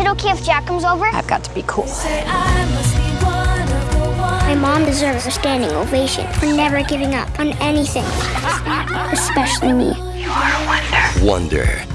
it okay if Jack comes over? I've got to be cool. My mom deserves a standing ovation for never giving up on anything, especially me. You are a wonder. Wonder